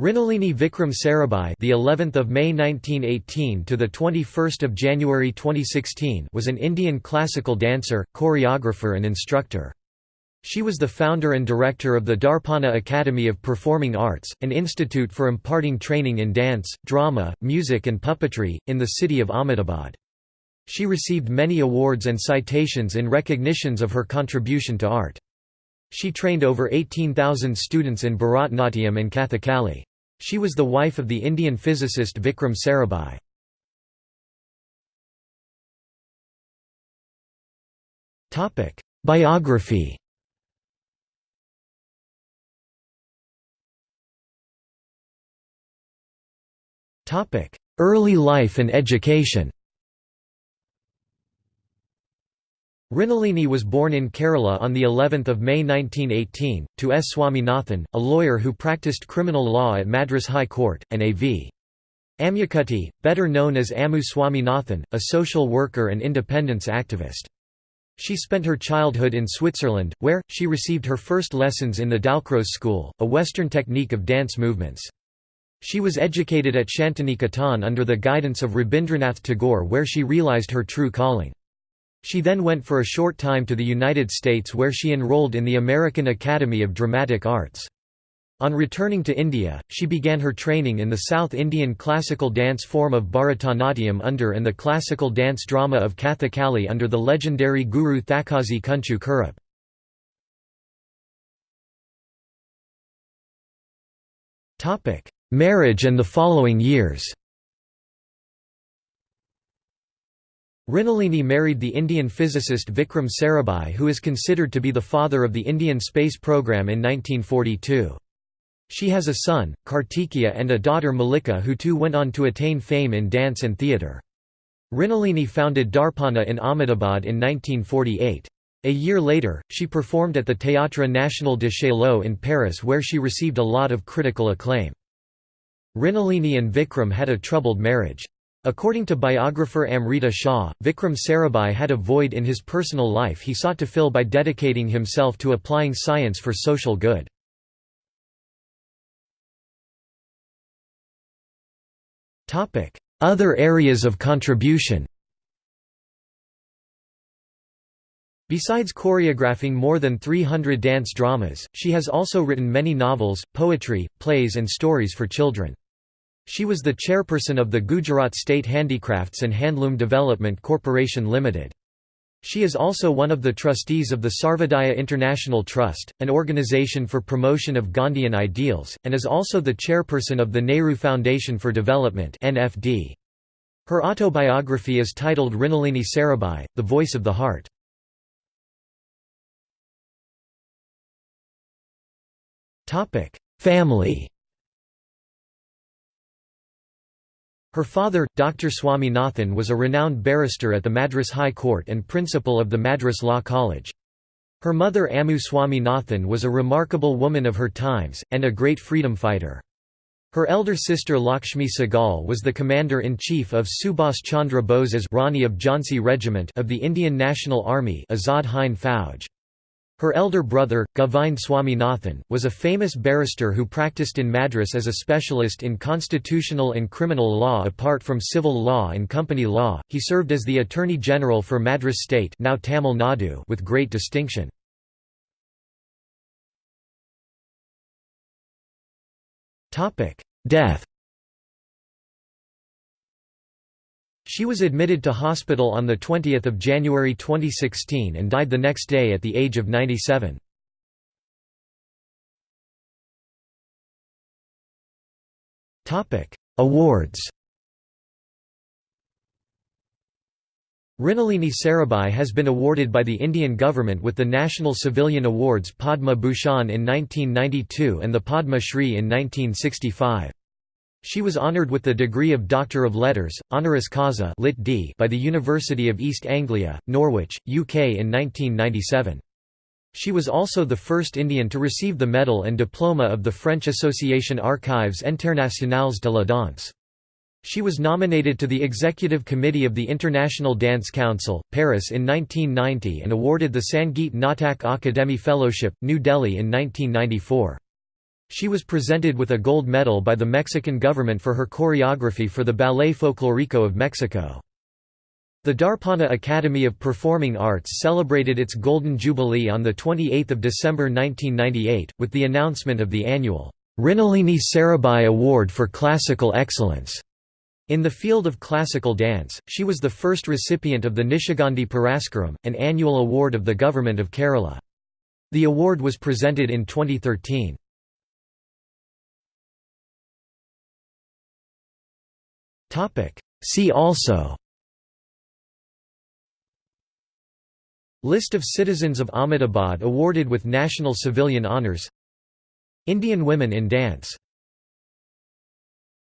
Mrinalini Vikram Sarabhai, the 11th of May 1918 to the 21st of January 2016, was an Indian classical dancer, choreographer and instructor. She was the founder and director of the Darpana Academy of Performing Arts, an institute for imparting training in dance, drama, music and puppetry, in the city of Ahmedabad. She received many awards and citations in recognitions of her contribution to art. She trained over 18,000 students in Bharatnatyam and Kathakali. She was the wife of the Indian physicist Vikram Sarabhai. Biography Early life and education Mrinalini was born in Kerala on the 11th of May 1918 to S Swaminathan, a lawyer who practiced criminal law at Madras High Court, and A.V. Ammukutty, better known as Ammu Swaminathan, a social worker and independence activist. She spent her childhood in Switzerland, where, she received her first lessons in the Dalcroze school, a Western technique of dance movements. She was educated at Shantiniketan under the guidance of Rabindranath Tagore where she realized her true calling. She then went for a short time to the United States where she enrolled in the American Academy of Dramatic Arts. On returning to India, she began her training in the South Indian classical dance form of Bharatanatyam under and the classical dance drama of Kathakali under the legendary Guru Thakazhi Kunchu Kurup. Marriage and the following years Mrinalini married the Indian physicist Vikram Sarabhai who is considered to be the father of the Indian space program in 1942. She has a son, Kartikeya and a daughter Malika who too went on to attain fame in dance and theatre. Mrinalini founded Darpana in Ahmedabad in 1948. A year later, she performed at the Théâtre National de Chaillot in Paris where she received a lot of critical acclaim. Mrinalini and Vikram had a troubled marriage. According to biographer Amrita Shah, Vikram Sarabhai had a void in his personal life he sought to fill by dedicating himself to applying science for social good. Other areas of contribution Besides choreographing more than 300 dance dramas, she has also written many novels, poetry, plays and stories for children. She was the chairperson of the Gujarat State Handicrafts and Handloom Development Corporation Limited. She is also one of the trustees of the Sarvodaya International Trust, an organization for promotion of Gandhian ideals, and is also the chairperson of the Nehru Foundation for Development Her autobiography is titled Mrinalini Sarabhai, The Voice of the Heart. Family Her father, Dr. Swaminathan was a renowned barrister at the Madras High Court and principal of the Madras Law College. Her mother Ammu Swaminathan was a remarkable woman of her times, and a great freedom fighter. Her elder sister Lakshmi Sehgal was the commander-in-chief of Subhas Chandra Bose's Rani of Jhansi Regiment of the Indian National Army Azad Hind Fauj. Her elder brother, Govind Swaminathan, was a famous barrister who practiced in Madras as a specialist in constitutional and criminal law apart from civil law and company law. He served as the Attorney General for Madras State now Tamil Nadu with great distinction. Death She was admitted to hospital on 20 January 2016 and died the next day at the age of 97. Awards Mrinalini Sarabhai has been awarded by the Indian government with the National Civilian Awards Padma Bhushan in 1992 and the Padma Shri in 1965. She was honoured with the degree of Doctor of Letters, honoris causa lit D by the University of East Anglia, Norwich, UK in 1997. She was also the first Indian to receive the medal and diploma of the French Association Archives Internationales de la Danse. She was nominated to the Executive Committee of the International Dance Council, Paris in 1990 and awarded the Sangeet Natak Akademi Fellowship, New Delhi in 1994. She was presented with a gold medal by the Mexican government for her choreography for the Ballet Folclorico of Mexico. The Darpana Academy of Performing Arts celebrated its Golden Jubilee on 28 December 1998, with the announcement of the annual Mrinalini Sarabhai Award for Classical Excellence. In the field of classical dance, she was the first recipient of the Nishagandhi Puraskaram, an annual award of the Government of Kerala. The award was presented in 2013. See also. List of citizens of Ahmedabad awarded with National Civilian Honours Indian women in dance